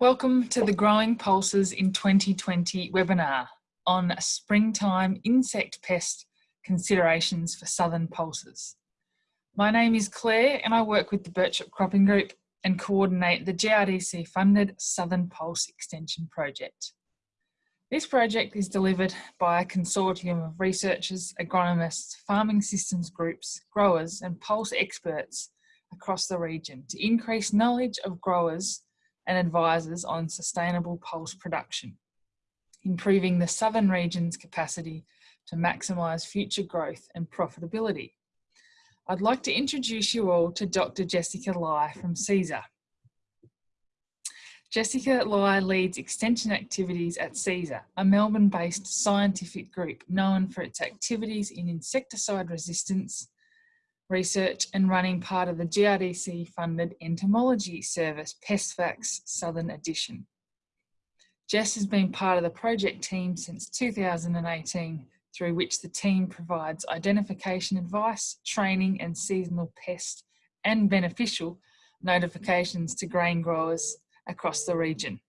Welcome to the Growing Pulses in 2020 webinar on springtime insect pest considerations for southern pulses. My name is Claire and I work with the Birchip Cropping Group and coordinate the GRDC funded Southern Pulse Extension Project. This project is delivered by a consortium of researchers, agronomists, farming systems groups, growers and pulse experts across the region to increase knowledge of growers and advisors on sustainable pulse production, improving the southern region's capacity to maximise future growth and profitability. I'd like to introduce you all to Dr. Jessica Lye from cesar. Jessica Lye leads extension activities at cesar, a Melbourne-based scientific group known for its activities in insecticide resistance, research and running part of the GRDC funded entomology service PestFacts Southern Edition. Jess has been part of the project team since 2018 through which the team provides identification advice, training and seasonal pest and beneficial notifications to grain growers across the region.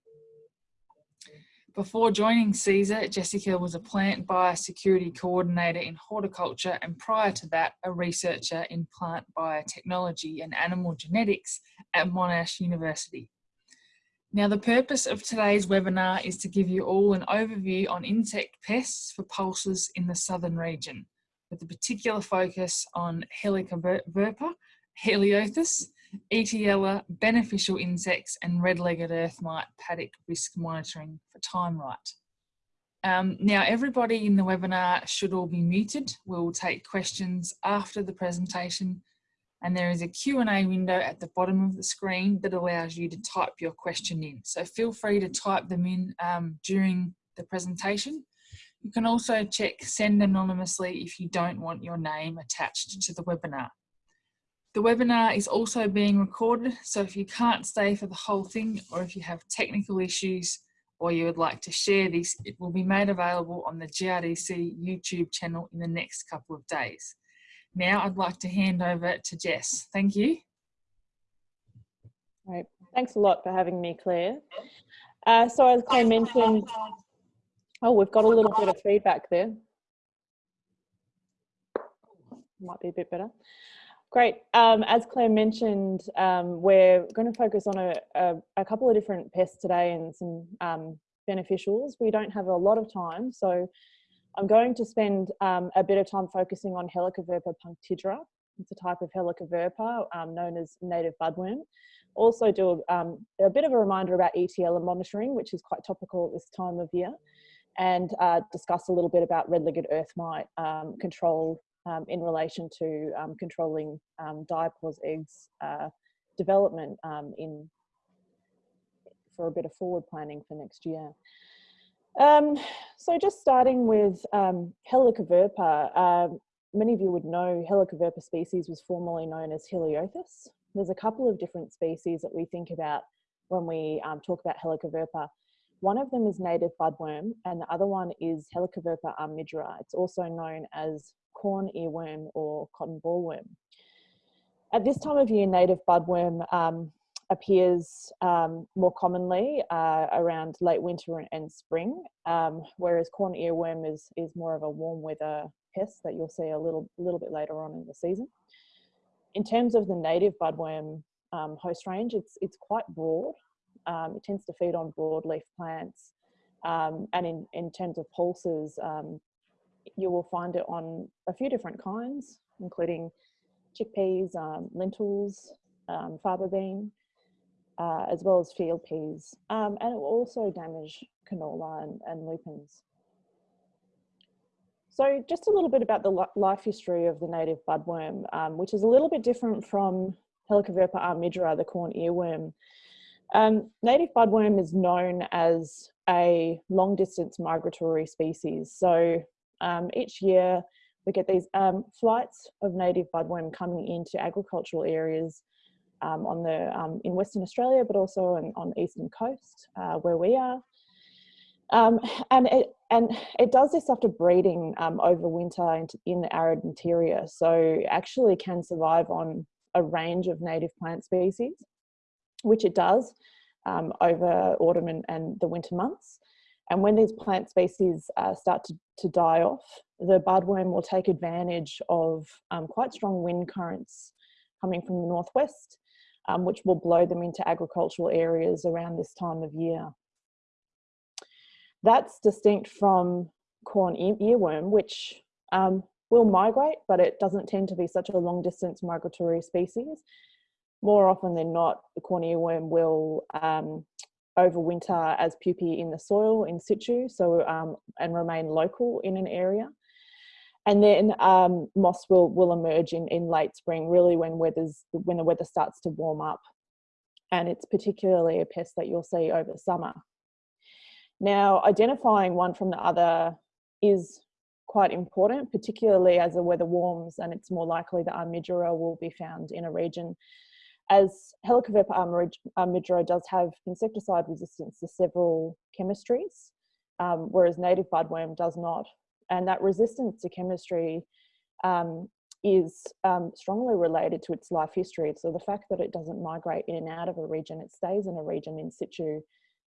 Before joining cesar, Jessica was a plant biosecurity coordinator in horticulture and prior to that, a researcher in plant biotechnology and animal genetics at Monash University. Now the purpose of today's webinar is to give you all an overview on insect pests for pulses in the southern region, with a particular focus on Helicoverpa, Heliothis, Etiella, beneficial insects, and red-legged earth mite paddock risk monitoring for TIMERITE. Um, now, everybody in the webinar should all be muted. We'll take questions after the presentation and there is a Q&A window at the bottom of the screen that allows you to type your question in. So feel free to type them in um, during the presentation. You can also check send anonymously if you don't want your name attached to the webinar. The webinar is also being recorded, so if you can't stay for the whole thing or if you have technical issues or you would like to share this, it will be made available on the GRDC YouTube channel in the next couple of days. Now I'd like to hand over to Jess. Thank you. Right. Thanks a lot for having me, Claire. Uh, so as Claire mentioned, oh, we've got a little bit of feedback there. Might be a bit better. Great. Um, as Claire mentioned, um, we're going to focus on a, a, a, couple of different pests today and some um, beneficials. We don't have a lot of time, so I'm going to spend um, a bit of time focusing on Helicoverpa punctigera. It's a type of Helicoverpa um, known as native budworm. Also do a, um, a, bit of a reminder about Etiella and monitoring, which is quite topical at this time of year, and uh, discuss a little bit about red-legged earth mite control um, in relation to um, controlling um, diapause eggs uh, development um, in for a bit of forward planning for next year. Um, so just starting with um, Helicoverpa, uh, many of you would know Helicoverpa species was formerly known as Heliothis. There's a couple of different species that we think about when we talk about Helicoverpa. One of them is native budworm and the other one is Helicoverpa armigera. It's also known as corn earworm or cotton bollworm. At this time of year, native budworm um, appears um, more commonly uh, around late winter and spring, um, whereas corn earworm is, is more of a warm weather pest that you'll see a little, little bit later on in the season. In terms of the native budworm um, host range, it's, it's quite broad. Um, it tends to feed on broadleaf plants. Um, and in, in terms of pulses, um, you will find it on a few different kinds, including chickpeas, um, lentils, um, faba bean, uh, as well as field peas. Um, and it will also damage canola and, and, lupins. So just a little bit about the life history of the native budworm, um, which is a little bit different from Helicoverpa armigera, the corn earworm. Um, native budworm is known as a long distance migratory species. So um, each year we get these um, flights of native budworm coming into agricultural areas um, on the um, in Western Australia, but also on, on the eastern coast uh, where we are. Um, and it and it does this after breeding over winter in the arid interior, so actually can survive on a range of native plant species, which it does. um, over autumn and, and, the winter months. And when these plant species uh, start to, to, die off, the budworm will take advantage of um, quite strong wind currents coming from the northwest, um, which will blow them into agricultural areas around this time of year. That's distinct from corn earworm, which um, will migrate, but it doesn't tend to be such a long distance migratory species. More often than not, the corn earworm will um, overwinter as pupae in the soil in situ, so um, and remain local in an area. And then um, moss will will emerge in, in late spring, really when weather's when the weather starts to warm up, and it's particularly a pest that you'll see over summer. Now, identifying one from the other is quite important, particularly as the weather warms and it's more likely that Armigera will be found in a region. As Helicoverpa armigera does have insecticide resistance to several chemistries, um, whereas native budworm does not. And that resistance to chemistry um, is um, strongly related to its life history. So the fact that it doesn't migrate in and out of a region, it stays in a region in situ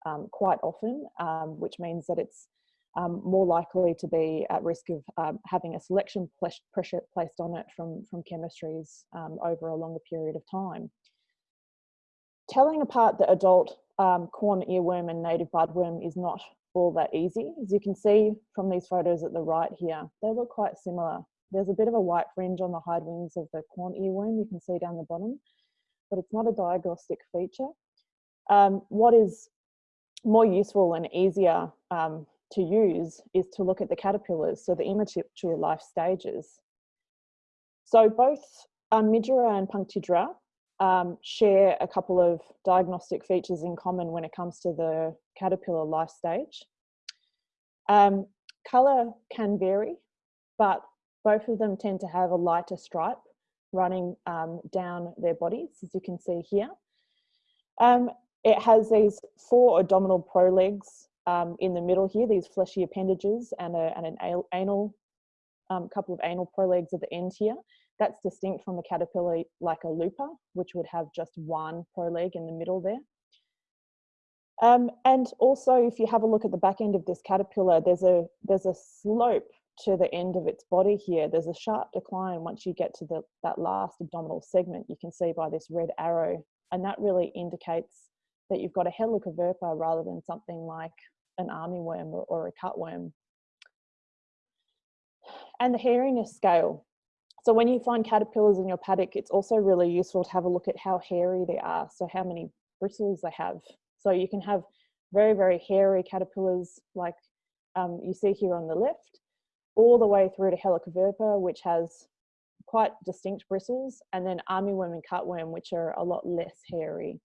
um, quite often, um, which means that it's um, more likely to be at risk of um, having a selection pressure placed on it from, from chemistries um, over a longer period of time. Telling apart the adult um, corn earworm and native budworm is not all that easy. As you can see from these photos at the right here, they look quite similar. There's a bit of a white fringe on the hide wings of the corn earworm you can see down the bottom, but it's not a diagnostic feature. Um, what is more useful and easier um, to use is to look at the caterpillars, so the immature life stages. So both Armigera and Punctigera um, share a couple of diagnostic features in common when it comes to the caterpillar life stage. Um, colour can vary, but both of them tend to have a lighter stripe running um, down their bodies, as you can see here. Um, it has these four abdominal prolegs um, in the middle here, these fleshy appendages and, a, and an anal, um, couple of anal prolegs at the end here. That's distinct from a caterpillar like a looper, which would have just one proleg in the middle there. Um, and also, if you have a look at the back end of this caterpillar, there's a, there's a slope to the end of its body here. There's a sharp decline once you get to the, that last abdominal segment, you can see by this red arrow. And that really indicates that you've got a helicoverpa rather than something like an armyworm or, or a cutworm. And the hairiness scale. So when you find caterpillars in your paddock, it's also really useful to have a look at how hairy they are. So how many bristles they have. So you can have very, very hairy caterpillars like um, you see here on the left, all the way through to Helicoverpa, which has quite distinct bristles, and then armyworm and cutworm, which are a lot less hairy.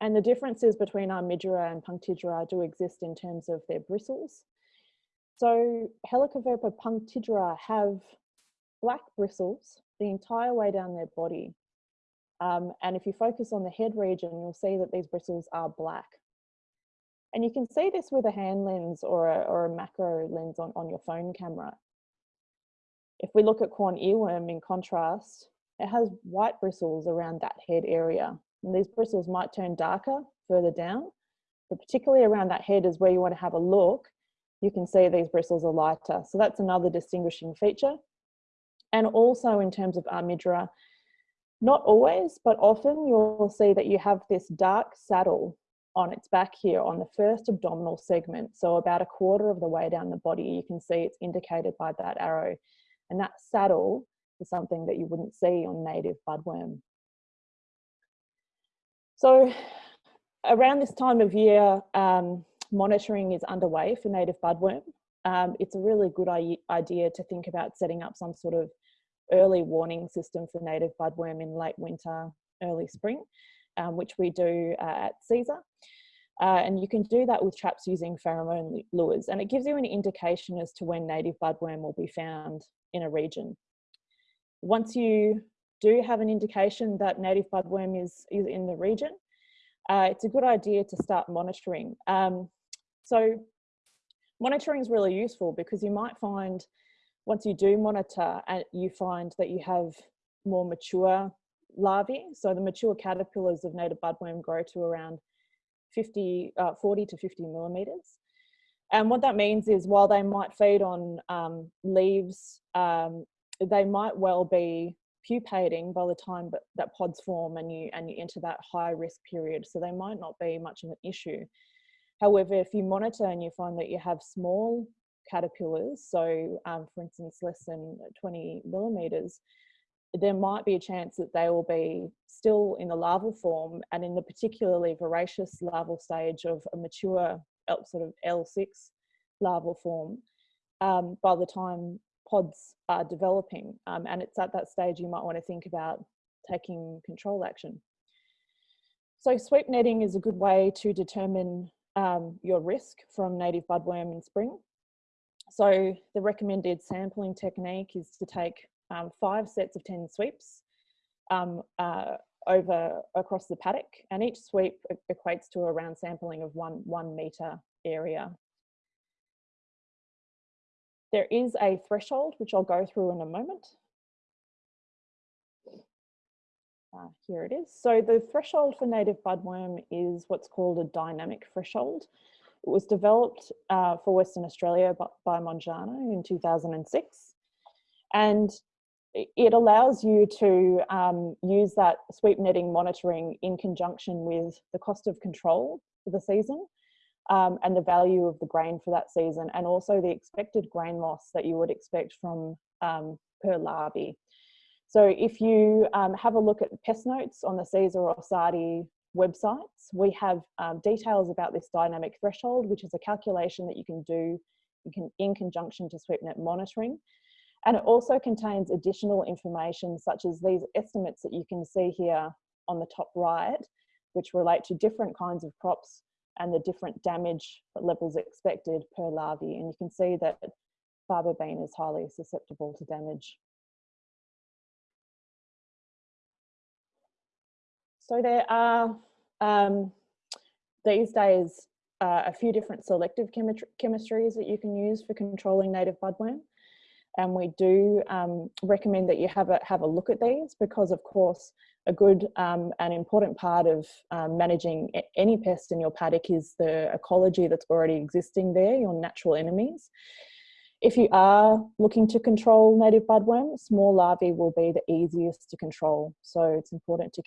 And the differences between Armigera and Punctigera do exist in terms of their bristles. So Helicoverpa punctigera have black bristles the entire way down their body. Um, and if you focus on the head region, you'll see that these bristles are black. And you can see this with a hand lens or a, or a macro lens on, on your phone camera. If we look at corn earworm in contrast, it has white bristles around that head area. And these bristles might turn darker further down, but particularly around that head is where you want to have a look. You can see these bristles are lighter. So that's another distinguishing feature. And also in terms of Armigera, not always, but often you'll see that you have this dark saddle on its back here on the first abdominal segment. So about a quarter of the way down the body, you can see it's indicated by that arrow. And that saddle is something that you wouldn't see on native budworm. So around this time of year, um, monitoring is underway for native budworm. Um, it's a really good idea to think about setting up some sort of early warning system for native budworm in late winter, early spring, um, which we do uh, at cesar. Uh, and you can do that with traps using pheromone lures. And it gives you an indication as to when native budworm will be found in a region. Once you do have an indication that native budworm is, is in the region, uh, it's a good idea to start monitoring. Um, so monitoring is really useful because you might find once you do monitor and you find that you have more mature larvae. So the mature caterpillars of native budworm grow to around 50, uh, 40 to 50 millimeters. And what that means is while they might feed on um, leaves, um, they might well be pupating by the time that pods form and you and you enter that high risk period. So they might not be much of an issue. However, if you monitor and you find that you have small caterpillars, so um, for instance, less than 20 millimeters, there might be a chance that they will be still in the larval form and in the particularly voracious larval stage of a mature sort of L6 larval form um, by the time pods are developing. Um, and it's at that stage you might want to think about taking control action. So sweep netting is a good way to determine um, your risk from native budworm in spring. So the recommended sampling technique is to take um, five sets of 10 sweeps um, uh, over across the paddock and each sweep equates to around sampling of one, one metre area. There is a threshold, which I'll go through in a moment. Uh, here it is. So the threshold for native budworm is what's called a dynamic threshold. It was developed uh, for Western Australia by, Mangano in 2006. And it allows you to um, use that sweep netting monitoring in conjunction with the cost of control for the season um, and the value of the grain for that season and also the expected grain loss that you would expect from um, per larvae. So if you um, have a look at the pest notes on the cesar or SARDI websites, we have um, details about this dynamic threshold, which is a calculation that you can do you can, in conjunction to SweepNet monitoring. And it also contains additional information such as these estimates that you can see here on the top right, which relate to different kinds of crops and the different damage levels expected per larvae. And you can see that faba bean is highly susceptible to damage. So there are um, these days uh, a few different selective chemistries that you can use for controlling native budworm. And we do um, recommend that you have a, have a look at these because of course a good um, and important part of um, managing any pest in your paddock is the ecology that's already existing there, your natural enemies. If you are looking to control native budworm, small larvae will be the easiest to control. So it's important to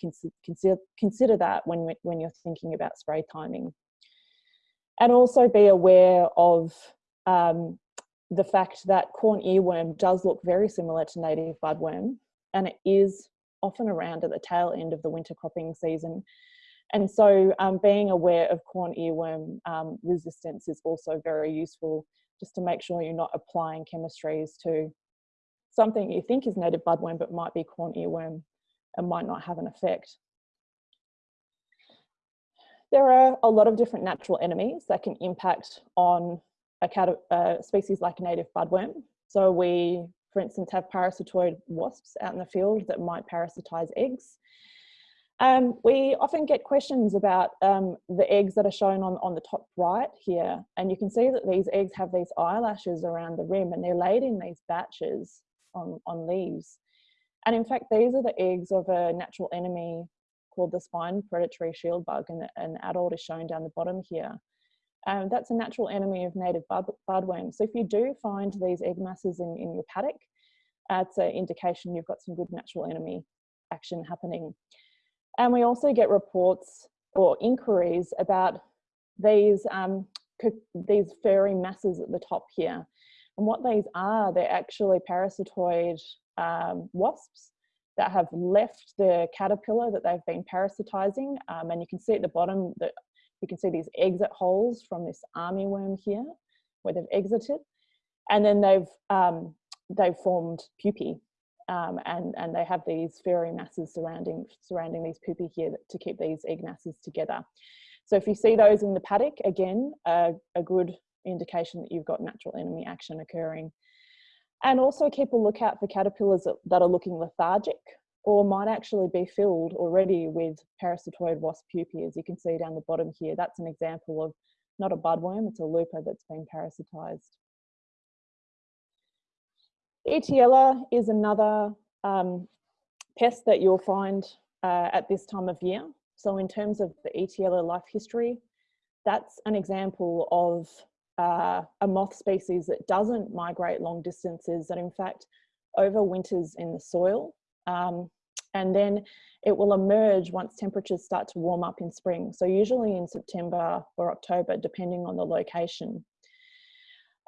consider, consider that when, when you're thinking about spray timing. And also be aware of um, the fact that corn earworm does look very similar to native budworm and it is often around at the tail end of the winter cropping season. And so um, being aware of corn earworm um, resistance is also very useful just to make sure you're not applying chemistries to something you think is native budworm but might be corn earworm and might not have an effect. There are a lot of different natural enemies that can impact on a, a species like native budworm. So we for instance, have parasitoid wasps out in the field that might parasitize eggs. Um, we often get questions about um, the eggs that are shown on, on the top right here. And you can see that these eggs have these eyelashes around the rim and they're laid in these batches on, on leaves. And in fact, these are the eggs of a natural enemy called the spine predatory shield bug and an adult is shown down the bottom here. Um, that's a natural enemy of native bud, budworms. So if you do find these egg masses in, in your paddock, that's an indication you've got some good natural enemy action happening. And we also get reports or inquiries about these, um, these furry masses at the top here. And what these are, they're actually parasitoid um, wasps that have left the caterpillar that they've been parasitizing. Um, and you can see at the bottom that you can see these exit holes from this armyworm here where they've exited. And then they've, um, they've formed pupae um, and, and they have these furry masses surrounding, surrounding these pupae here to keep these egg masses together. So if you see those in the paddock, again, a good indication that you've got natural enemy action occurring. And also keep a lookout for caterpillars that are looking lethargic or might actually be filled already with parasitoid wasp pupae, as you can see down the bottom here. That's an example of not a budworm, it's a looper that's been parasitized. Etiella is another um, pests that you'll find uh, at this time of year. So in terms of the Etiella life history, that's an example of uh, a moth species that doesn't migrate long distances, that in fact overwinters in the soil. Um, and then it will emerge once temperatures start to warm up in spring. So usually in September or October, depending on the location.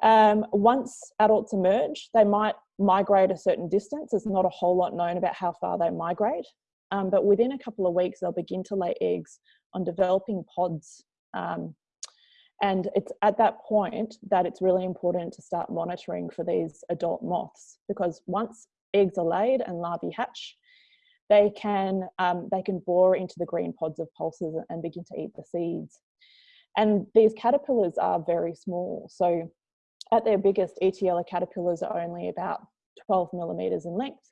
Um, once adults emerge, they might migrate a certain distance. There's not a whole lot known about how far they migrate, um, but within a couple of weeks, they'll begin to lay eggs on developing pods. Um, and it's at that point that it's really important to start monitoring for these adult moths because once eggs are laid and larvae hatch, they can, um, they can bore into the green pods of pulses and begin to eat the seeds. And these caterpillars are very small. So at their biggest, Etiella caterpillars are only about 12 millimeters in length.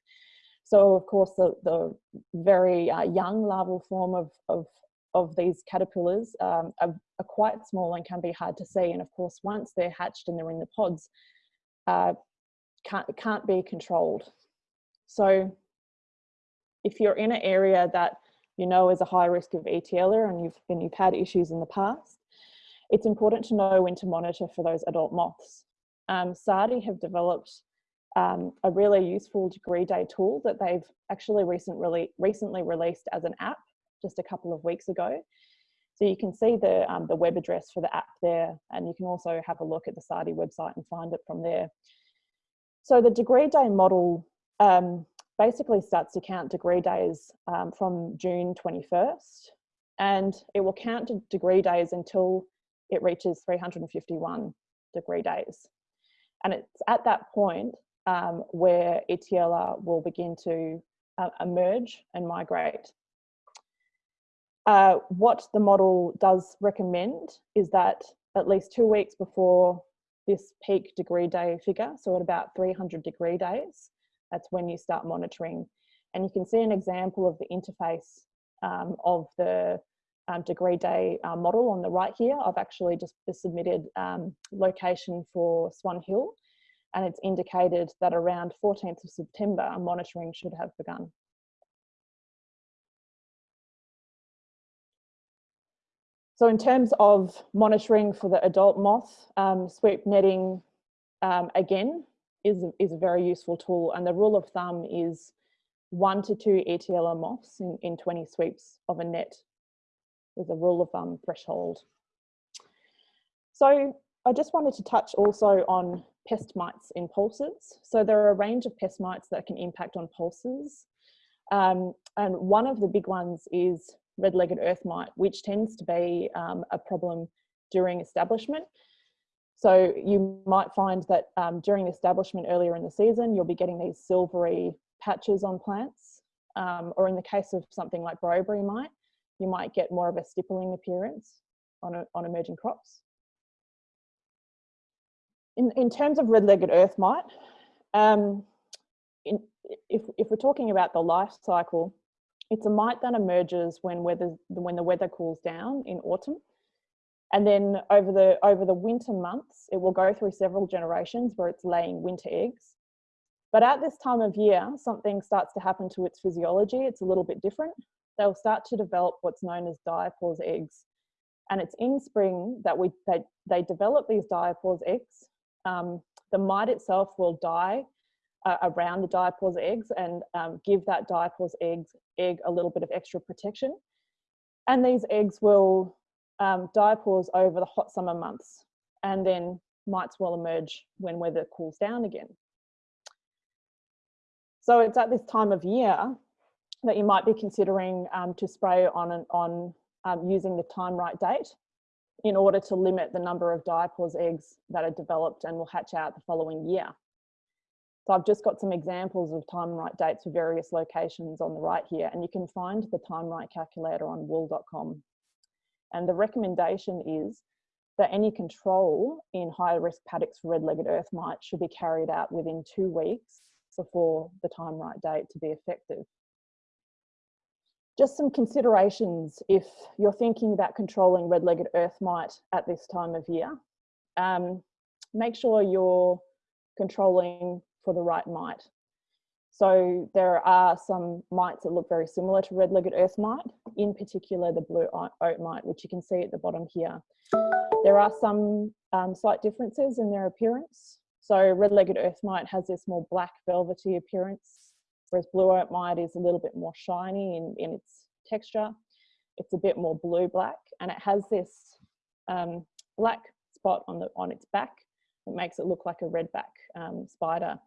So of course, the, the very uh, young larval form of, of, of these caterpillars um, are, are, quite small and can be hard to see. And of course, once they're hatched and they're in the pods, uh, can't, can't be controlled. So if you're in an area that you know is a high risk of Etiella and you've, and you've had issues in the past, it's important to know when to monitor for those adult moths. Um, SARDI have developed um, a really useful degree day tool that they've actually recently, recently released as an app just a couple of weeks ago. So you can see the, um, the web address for the app there, and you can also have a look at the SARDI website and find it from there. So the degree day model um, basically starts to count degree days um, from June 21st, and it will count degree days until it reaches 351 degree days. And it's at that point um, where Etiella will begin to uh, emerge and migrate. Uh, what the model does recommend is that at least two weeks before this peak degree day figure, so at about 300 degree days, that's when you start monitoring. And you can see an example of the interface um, of the um, degree day uh, model on the right here. I've actually just submitted um, location for Swan Hill and it's indicated that around 14th of September, monitoring should have begun. So in terms of monitoring for the adult moth, um, sweep netting, um, again, is, is a very useful tool. And the rule of thumb is one to two Etiella moths in, in 20 sweeps of a net is a rule of thumb threshold. So I just wanted to touch also on pest mites in pulses. So there are a range of pest mites that can impact on pulses. Um, and one of the big ones is red-legged earth mite, which tends to be um, a problem during establishment. So you might find that um, during establishment earlier in the season, you'll be getting these silvery patches on plants. Um, or in the case of something like Bryobia mite, you might get more of a stippling appearance on, a, on emerging crops in, in terms of red-legged earth mite, um, in, if, if we're talking about the life cycle, it's a mite that emerges when, weather, when the weather cools down in autumn. And then over the, over the winter months, it will go through several generations where it's laying winter eggs. But at this time of year, something starts to happen to its physiology. It's a little bit different. They'll start to develop what's known as diapause eggs. And it's in spring that we, they, they develop these diapause eggs um, the mite itself will die uh, around the diapause eggs and um, give that diapause eggs, egg a little bit of extra protection. And these eggs will um, diapause over the hot summer months and then mites will emerge when weather cools down again. So it's at this time of year that you might be considering um, to spray on, an, on um, using the TIMERITE date in order to limit the number of diapause eggs that are developed and will hatch out the following year. So I've just got some examples of TIMERITE dates for various locations on the right here, and you can find the time right calculator on wool.com. And the recommendation is that any control in high risk paddocks for red-legged earth mite should be carried out within two weeks before the TIMERITE date to be effective. Just some considerations if you're thinking about controlling red-legged earth mite at this time of year. Um, make sure you're controlling for the right mite. So there are some mites that look very similar to red-legged earth mite, in particular the blue oat mite, which you can see at the bottom here. There are some um, slight differences in their appearance. So red-legged earth mite has this more black velvety appearance, whereas blue oat mite is a little bit more shiny in, in its texture. It's a bit more blue-black and it has this um, black spot on, the, on its back that makes it look like a redback um, spider.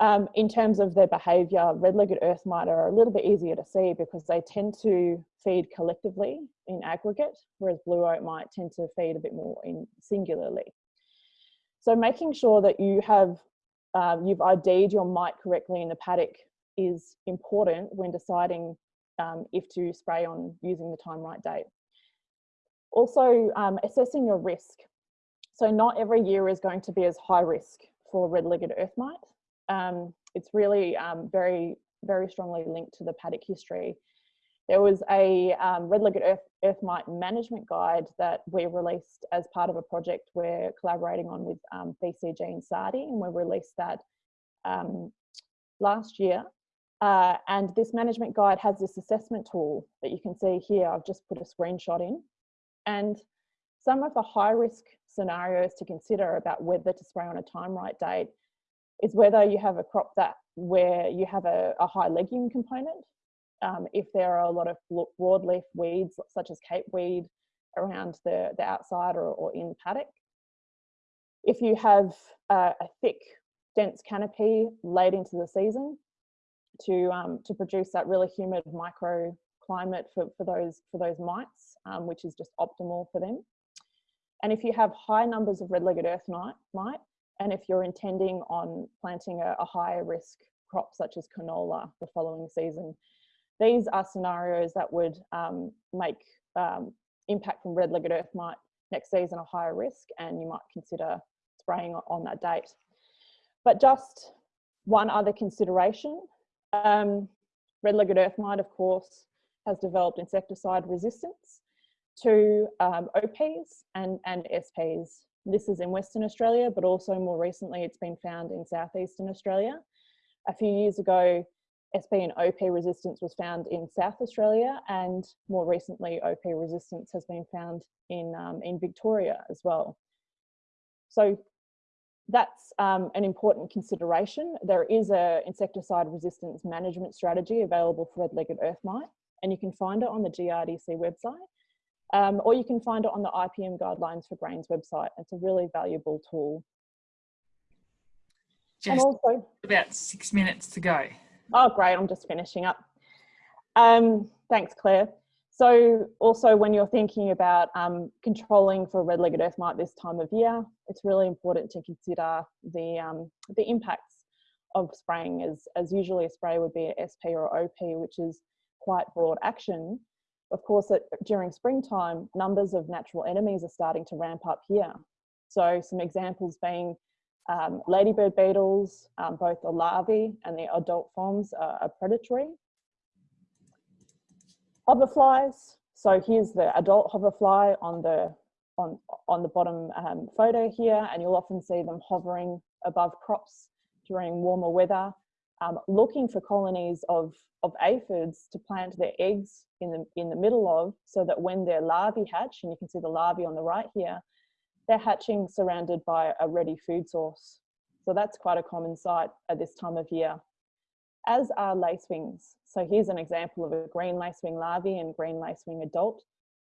Um, in terms of their behaviour, red-legged earth mite are a little bit easier to see because they tend to feed collectively in aggregate, whereas blue oat mite tend to feed a bit more in singularly. So making sure that you have um, you've ID'd your mite correctly in the paddock is important when deciding um, if to spray on using the TIMERITE date. Also um, assessing your risk. So not every year is going to be as high risk for red-legged earth mite. Um, it's really um, very, very strongly linked to the paddock history. There was a um, red-legged earth, earth mite management guide that we released as part of a project we're collaborating on with um, BCG and SARDI, and we released that um, last year. Uh, and this management guide has this assessment tool that you can see here. I've just put a screenshot in. And some of the high risk scenarios to consider about whether to spray on a TIMERITE date is whether you have a crop that where you have a, a high legume component. Um, if there are a lot of broadleaf weeds such as cape weed around the, the outside or, or in paddock. If you have uh, a thick, dense canopy late into the season to, um, to produce that really humid microclimate for, for, those, for those mites, um, which is just optimal for them. And if you have high numbers of red-legged earth mite, and if you're intending on planting a, a higher risk crop such as canola the following season, these are scenarios that would um, make um, impact from red-legged earth mite next season a higher risk and you might consider spraying on that date. But just one other consideration, um, red-legged earth mite of course has developed insecticide resistance to um, OPs and, and SPs this is in Western Australia, but also more recently it's been found in Southeastern Australia. A few years ago, SP and OP resistance was found in South Australia and more recently OP resistance has been found in, um, in Victoria as well. So that's um, an important consideration. There is a insecticide resistance management strategy available for red-legged earth mite and you can find it on the GRDC website. Um, or you can find it on the IPM Guidelines for Grains website. It's a really valuable tool. Just and also, about six minutes to go. Oh, great. I'm just finishing up. Um, thanks, Claire. So also when you're thinking about um, controlling for red-legged earth mite this time of year, it's really important to consider the, um, the impacts of spraying as, as usually a spray would be a SP or OP, which is quite broad action of course, during springtime, numbers of natural enemies are starting to ramp up here. So some examples being um, ladybird beetles, um, both the larvae and the adult forms are, are predatory. Hoverflies, so here's the adult hoverfly on the, on, on the bottom um, photo here, and you'll often see them hovering above crops during warmer weather um, looking for colonies of, of aphids to plant their eggs in the, in the middle of so that when their larvae hatch, and you can see the larvae on the right here, they're hatching surrounded by a ready food source. So that's quite a common sight at this time of year. As are lacewings. So here's an example of a green lacewing larvae and green lacewing adult.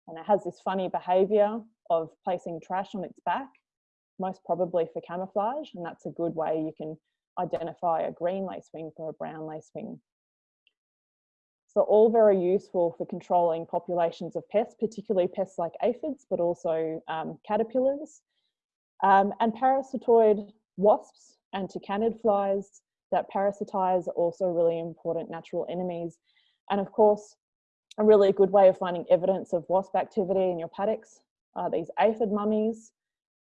And it has this funny behavior of placing trash on its back, most probably for camouflage. And that's a good way you can identify a green lacewing from a brown lacewing. So all very useful for controlling populations of pests, particularly pests like aphids, but also um, caterpillars. Um, and parasitoid wasps and tachinid flies that parasitize are also really important natural enemies. And of course, a really good way of finding evidence of wasp activity in your paddocks are these aphid mummies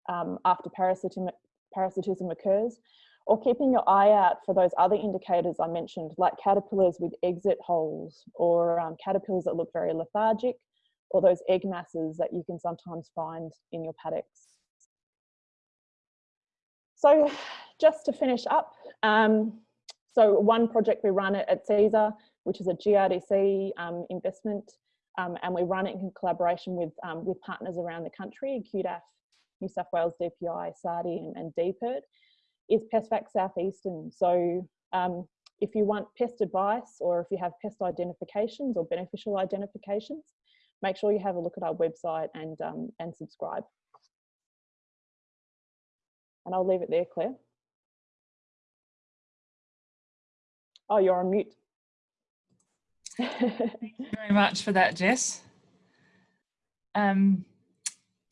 um, after parasitism occurs or keeping your eye out for those other indicators I mentioned, like caterpillars with exit holes or um, caterpillars that look very lethargic or those egg masses that you can sometimes find in your paddocks. So just to finish up, um, so one project we run at cesar, which is a GRDC um, investment, um, and we run it in collaboration with, um, with partners around the country, QDAF, New South Wales, DPI, SARDI and, and is PestFacts Southeastern. So um, if you want pest advice or if you have pest identifications or beneficial identifications, make sure you have a look at our website and, um, and subscribe. And I'll leave it there, Claire. Oh, you're on mute. Thank you very much for that, Jess. Um,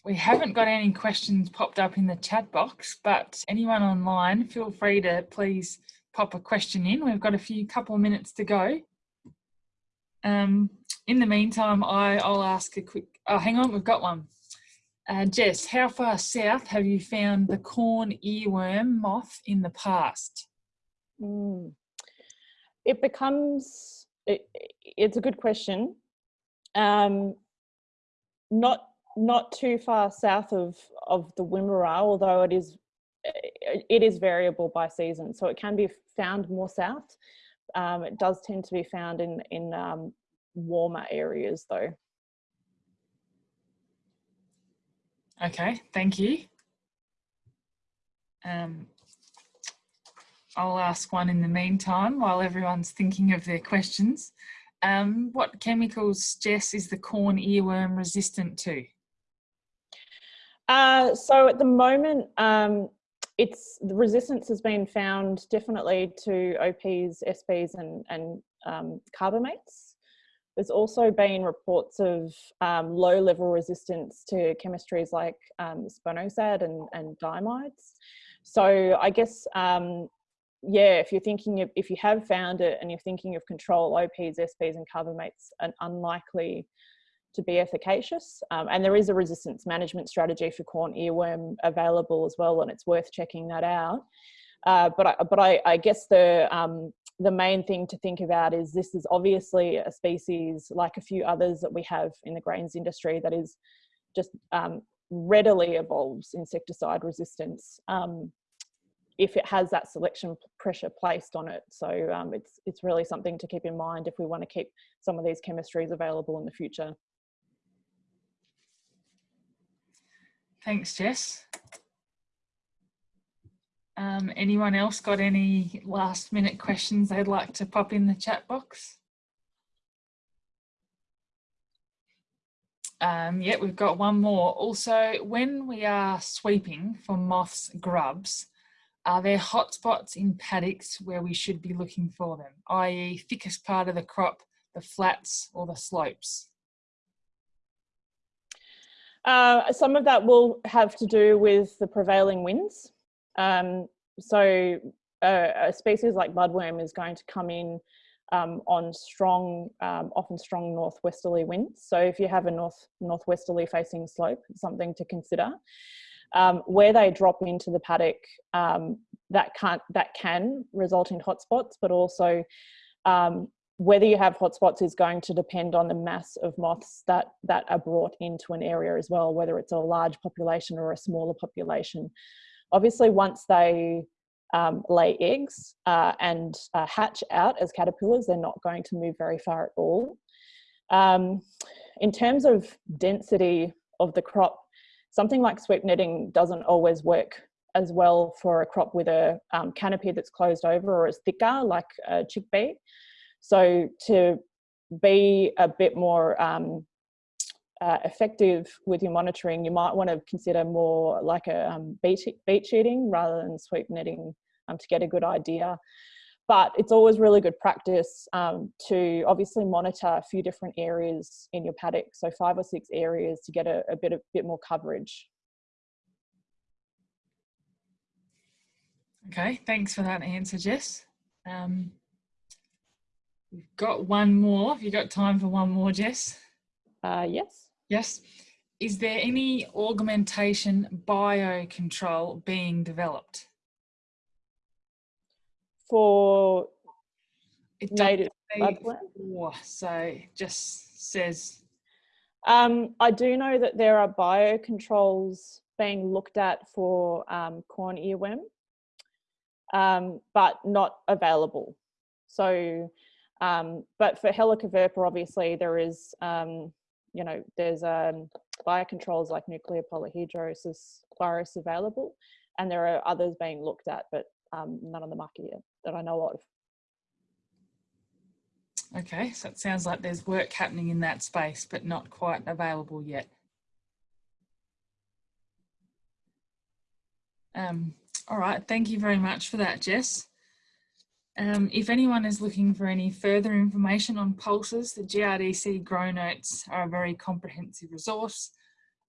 we haven't got any questions popped up in the chat box, but anyone online, feel free to please pop a question in. We've got a few couple of minutes to go. Um, in the meantime, I, I'll ask a quick, oh, hang on, we've got one. Uh, Jess, how far south have you found the corn earworm moth in the past? Mm. It becomes, it, it's a good question. Um, not not too far south of of the Wimmera, although it is it is variable by season, so it can be found more south. Um, it does tend to be found in in um, warmer areas, though. Okay, thank you. Um, I'll ask one in the meantime while everyone's thinking of their questions. Um, what chemicals, Jess, is the corn earworm resistant to? Uh, so at the moment, um, it's the resistance has been found definitely to OPs, SPs, and and um, carbamates. There's also been reports of um, low level resistance to chemistries like um, spinosad and, and diamides. So I guess, um, yeah, if you're thinking of, if you have found it and you're thinking of control, OPs, SPs and carbamates, an unlikely to be efficacious. Um, and there is a resistance management strategy for corn earworm available as well, and it's worth checking that out. Uh, but I, but I, I guess the um, the main thing to think about is this is obviously a species like a few others that we have in the grains industry that is just um, readily evolves insecticide resistance um, if it has that selection pressure placed on it. So um, it's it's really something to keep in mind if we want to keep some of these chemistries available in the future. Thanks, Jess. Um, anyone else got any last minute questions they'd like to pop in the chat box? Um, yeah, we've got one more. Also, when we are sweeping for moths grubs, are there hotspots in paddocks where we should be looking for them, i.e. thickest part of the crop, the flats or the slopes? Uh, some of that will have to do with the prevailing winds. Um, so uh, a species like budworm is going to come in um, on strong, um, often strong northwesterly winds. So if you have a north northwesterly facing slope, something to consider. Um, where they drop into the paddock, um, that can't that can result in hotspots, but also um, whether you have hotspots is going to depend on the mass of moths that, that are brought into an area as well, whether it's a large population or a smaller population. Obviously, once they um, lay eggs uh, and uh, hatch out as caterpillars, they're not going to move very far at all. Um, in terms of density of the crop, something like sweep netting doesn't always work as well for a crop with a um, canopy that's closed over or is thicker like a chickpea. So to be a bit more um, uh, effective with your monitoring, you might want to consider more like a um, beat, beat sheeting rather than sweep netting um, to get a good idea. But it's always really good practice um, to obviously monitor a few different areas in your paddock, so five or six areas to get a, a bit, a bit more coverage. Okay, thanks for that answer, Jess. Um, We've got one more. Have you got time for one more, Jess? Uh, yes. Yes. Is there any augmentation biocontrol being developed? For it native budworm? So it just says. Um, I do know that there are biocontrols being looked at for um, corn earworm. um, but not available. So, um, but for Helicoverpa, obviously there is, um, you know, there's um, biocontrols like nuclear polyhedrosis virus available, and there are others being looked at, but um, none on the market yet that I know of. Okay, so it sounds like there's work happening in that space, but not quite available yet. Um, all right, thank you very much for that, Jess. Um, if anyone is looking for any further information on pulses, the GRDC GrowNotes are a very comprehensive resource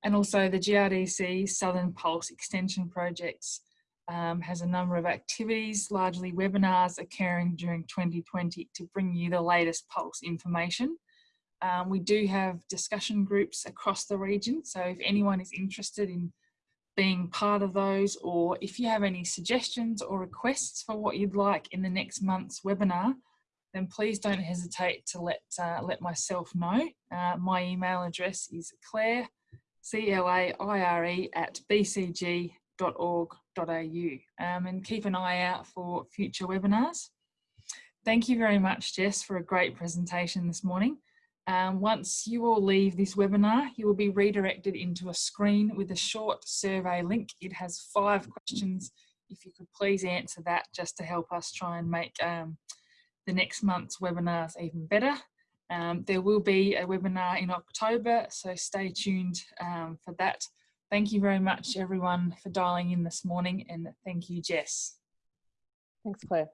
and also the GRDC Southern Pulse Extension Projects um, has a number of activities, largely webinars occurring during 2020 to bring you the latest pulse information. Um, we do have discussion groups across the region, so if anyone is interested in being part of those or if you have any suggestions or requests for what you'd like in the next month's webinar, then please don't hesitate to let, uh, let myself know. Uh, my email address is claire, C-L-A-I-R-E at bcg.org.au um, and keep an eye out for future webinars. Thank you very much, Jess, for a great presentation this morning. Um, once you all leave this webinar, you will be redirected into a screen with a short survey link. It has five questions. If you could please answer that just to help us try and make um, the next month's webinars even better. Um, there will be a webinar in October, so stay tuned um, for that. Thank you very much everyone for dialing in this morning and thank you Jess. Thanks Claire.